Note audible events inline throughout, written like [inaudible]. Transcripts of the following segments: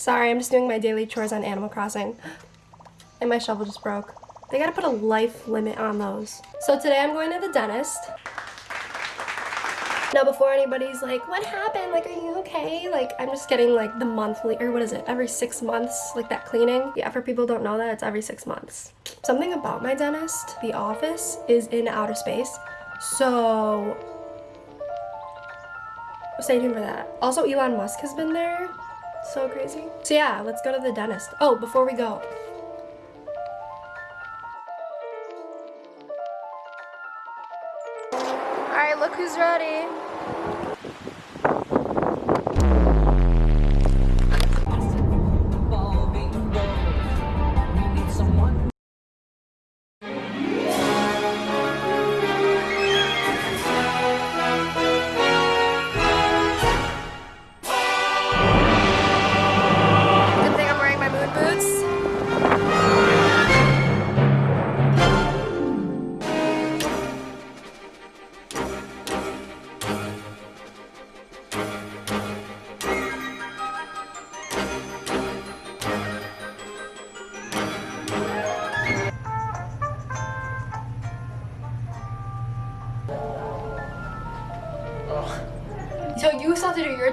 Sorry, I'm just doing my daily chores on Animal Crossing. And my shovel just broke. They gotta put a life limit on those. So today I'm going to the dentist. Now before anybody's like, what happened? Like, are you okay? Like, I'm just getting like the monthly, or what is it? Every six months, like that cleaning. Yeah, for people don't know that, it's every six months. Something about my dentist, the office is in outer space. So, stay tuned for that. Also, Elon Musk has been there. So crazy. So yeah, let's go to the dentist. Oh, before we go, Alright, look who's ready.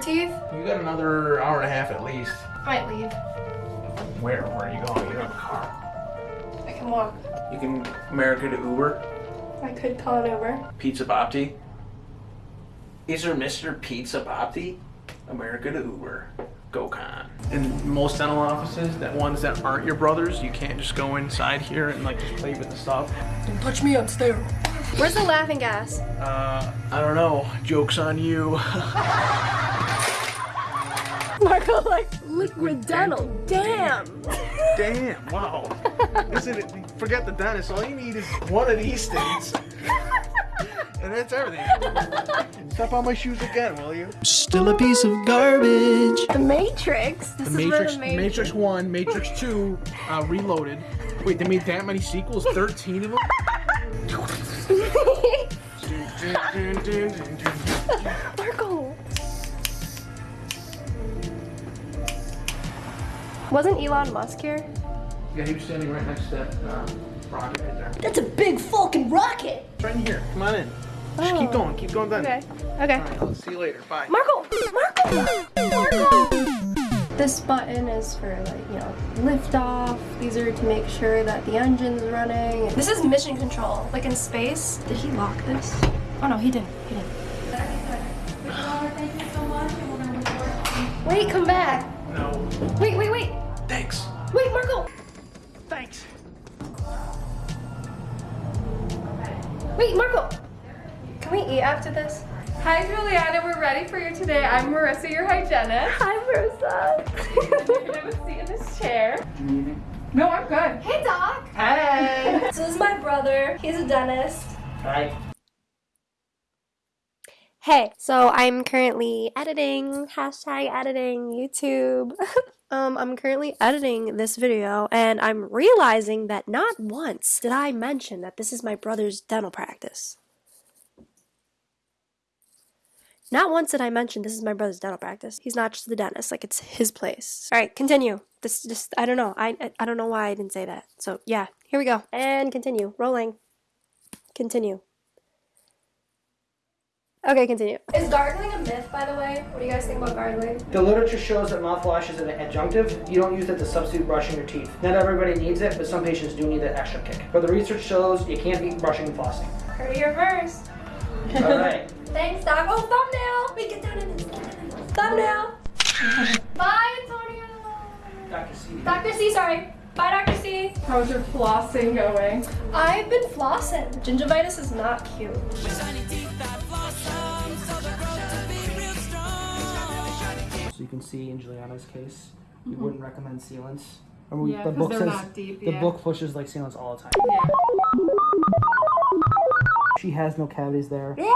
Teeth? You got another hour and a half at least. I might leave. Where? Where are you going? You don't have a car. I can walk. You can America to Uber, I could call an Uber. Pizza Bopti. Is there Mr. Pizza Bopti? America to Uber. GoCon. In most dental offices, that ones that aren't your brothers, you can't just go inside here and like just play with the stuff. Don't touch me, I'm sterile. Where's the laughing gas? Uh, I don't know. Joke's on you. [laughs] Marco, like, liquid dental. Damn. Damn, wow. Isn't it? Forget the dentist. All you need is one of these things. and that's everything. Step on my shoes again, will you? Still a piece of garbage. The Matrix. This The is Matrix, where the Matrix Matrix. 1, Matrix 2, uh, Reloaded. Wait, they made that many sequels? 13 of them? Marco. [laughs] Wasn't Elon Musk here? Yeah, he was standing right next to that uh, rocket right there. That's a big fucking rocket. It's right in here. Come on in. Just keep Oh. going. Keep going then. Okay. Okay. All right, I'll see you later. Bye. Marco! Marco! Marco! This button is for like, you know, lift off. These are to make sure that the engine's running. This is mission control, like in space. Did he lock this? Oh no, he didn't. He didn't. Wait, come back. No. Wait, wait, wait. Thanks. Wait, Marco. Thanks. Wait, Marco. Can we eat after this? Hi Juliana, we're ready for you today. I'm Marissa, your hygienist. Hi, Marissa. You're Marissa. gonna sit in this chair. No, I'm good. hey, Doc. Hey. So [laughs] this is my brother. He's a dentist. Hi. Hey, so I'm currently editing, hashtag editing YouTube. [laughs] um, I'm currently editing this video and I'm realizing that not once did I mention that this is my brother's dental practice. Not once did I mention this is my brother's dental practice. He's not just the dentist, like it's his place. All right, continue. This just I don't know. I I don't know why I didn't say that. So, yeah, here we go. And continue. Rolling. Continue. Okay, continue. Is gargling a myth, by the way? What do you guys think about gargling? The literature shows that mouthwash is an adjunctive. You don't use it to substitute brushing your teeth. Not everybody needs it, but some patients do need that extra kick. But the research shows you can't beat brushing and flossing. Heard it here first. All right. [laughs] Thanks, Doc. Oh, thumbnail! Wait, get down in this. Get down in this. Thumbnail! Bye, Antonio! Dr. C. Dr. C, sorry. Bye, Dr. C. How's your flossing going? I've been flossing. Gingivitis is not cute. So you can see in Juliana's case, we mm-hmm. wouldn't recommend sealants. We- Yeah, the book says not deep, the yeah. book pushes like sealants all the time. Yeah. She has no cavities there. Yeah!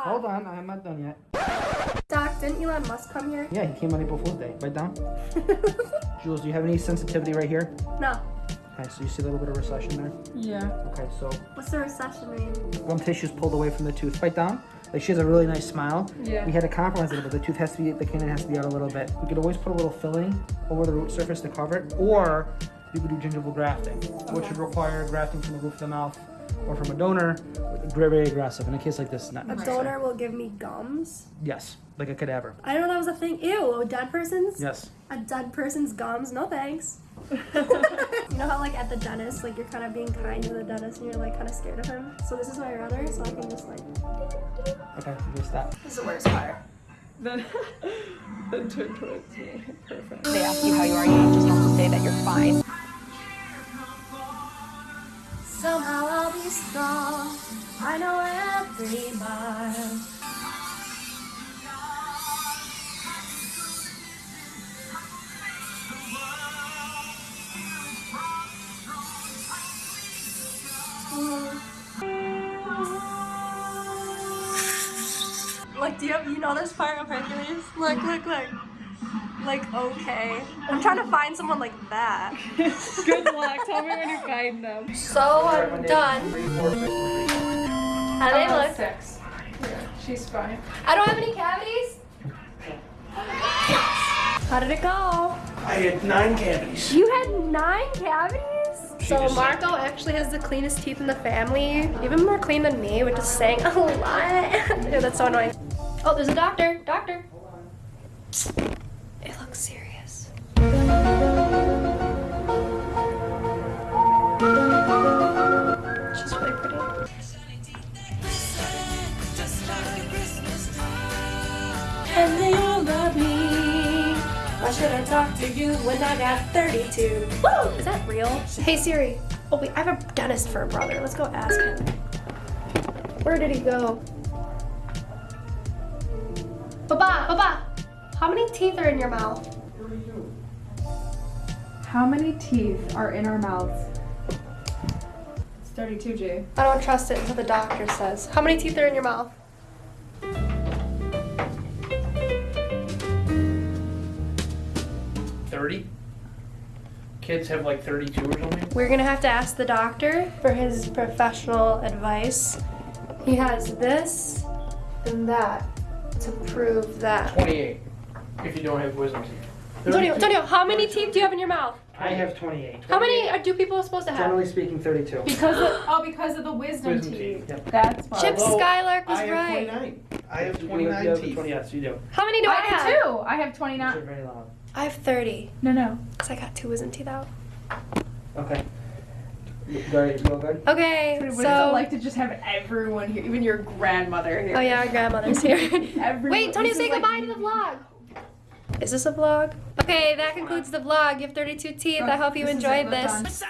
Hold on, I'm not done yet. Doc, didn't Elon Musk come here? Yeah, he came on April Fool's Day. Right down. [laughs] Jules, do you have any sensitivity right here? no. Okay, so you see a little bit of recession there. Yeah. Okay, so What's the recession mean? gum tissue's pulled away from the tooth. Bite down. Like she has a really nice smile. Yeah. We had to compromise it, but the tooth has to be, the canine has to be out a little bit. We could always put a little filling over the root surface to cover it, or you could do gingival grafting, which would require grafting from the roof of the mouth or from a donor. Very, very aggressive. In a case like this, not A necessary. donor will give me gums. Yes, like a cadaver. I didn't know that was a thing. Ew, a dead person's? Yes. A dead person's gums? No thanks. [laughs] you know how like at the dentist, like you're kind of being kind to the dentist and you're like kind of scared of him? So this is my brother, so I can just like. Okay, just that. This is the worst part. Then, [laughs] then turn towards me. Perfect. they ask you how you are, you just have to say that you're fine. Somehow I'll be strong. I know every mile. You know this part of Hercules? Look, look, look. Like, okay. I'm trying to find someone like that. [laughs] Good luck. Tell me when you find them. So I'm done. Three, four, six, three. How do they look? Six. Yeah, she's fine. I don't have any cavities. How did it go? I had nine cavities. You had nine cavities? So just- Marco actually has the cleanest teeth in the family, even more clean than me, which is saying a lot. [laughs] Ew, that's so annoying. Oh, there's a doctor. Doctor. It looks serious. She's really pretty. And they all love me. Why should I talk to you when I got 32? Woo! Is that real? Hey Siri. Oh wait, I have a dentist for a brother. Let's go ask him. Where did he go? Baba, Baba, how many teeth are in your mouth? How many teeth are in our mouths? It's 32, Jay. I don't trust it until the doctor says. How many teeth are in your mouth? Thirty. Kids have like thirty-two or something. We're gonna have to ask the doctor for his professional advice. He has this and that to prove that. Twenty-eight. If you don't have wisdom teeth. Antonio, Antonio, how many teeth do you have in your mouth? I have 28. How many are, do people supposed to have? Generally speaking, 32. Because of, [gasps] oh, because of the wisdom, Wisdom teeth. teeth. Yep. That's why. Chip Although Skylark was I have right. 29. I have You- you 29 have teeth. 20, yes, you do. How many do I, I have? have two. I have Those are 29. very loud. I have 30. No, no. Because I got two wisdom teeth out. Okay. You Very, you all good? Okay, What is it so. like to just have everyone here, even your grandmother here? oh, yeah, our grandmother's here. [laughs] Everyone- Wait, Tony, say is like- goodbye to the vlog. Is this a vlog? Okay, that concludes the vlog. You have 32 teeth. I hope you This enjoyed it, this.